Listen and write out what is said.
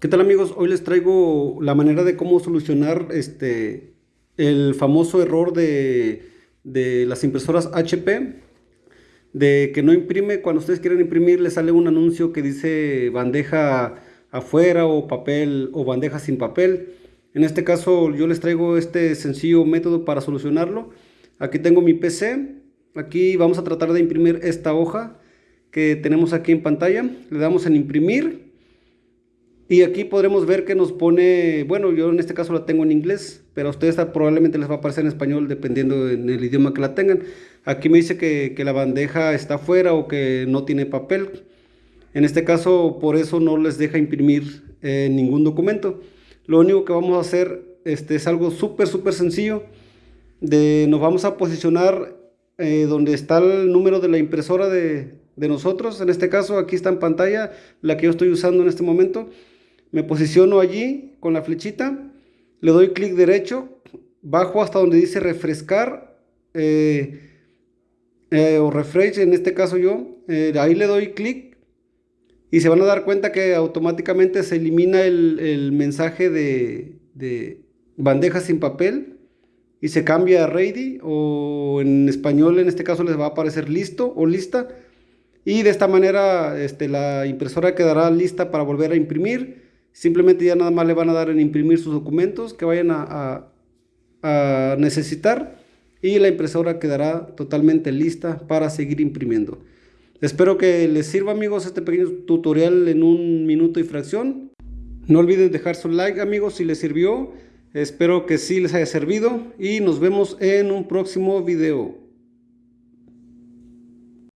¿Qué tal amigos? Hoy les traigo la manera de cómo solucionar este, el famoso error de, de, las impresoras HP de que no imprime, cuando ustedes quieren imprimir les sale un anuncio que dice bandeja afuera o papel o bandeja sin papel. En este caso yo les traigo este sencillo método para solucionarlo. Aquí tengo mi PC, aquí vamos a tratar de imprimir esta hoja que tenemos aquí en pantalla. Le damos en imprimir y aquí podremos ver que nos pone, bueno, yo en este caso la tengo en inglés, pero a ustedes probablemente les va a aparecer en español dependiendo en el idioma que la tengan. Aquí me dice que, la bandeja está fuera o que no tiene papel. En este caso, por eso no les deja imprimir eh, ningún documento. Lo único que vamos a hacer este, es algo súper, súper sencillo. De, nos vamos a posicionar eh, donde está el número de la impresora de, de nosotros. En este caso, aquí está en pantalla la que yo estoy usando en este momento me posiciono allí con la flechita, le doy clic derecho, bajo hasta donde dice refrescar eh, eh, o refresh, en este caso yo, eh, ahí le doy clic y se van a dar cuenta que automáticamente se elimina el, mensaje de, de, bandeja sin papel y se cambia a ready o en español en este caso les va a aparecer listo o lista. Y de esta manera este, la impresora quedará lista para volver a imprimir Simplemente ya nada más le van a dar en imprimir sus documentos que vayan a, necesitar y la impresora quedará totalmente lista para seguir imprimiendo. Espero que les sirva amigos este pequeño tutorial en un minuto y fracción. No olviden dejar su like amigos si les sirvió. Espero que sí les haya servido y nos vemos en un próximo video.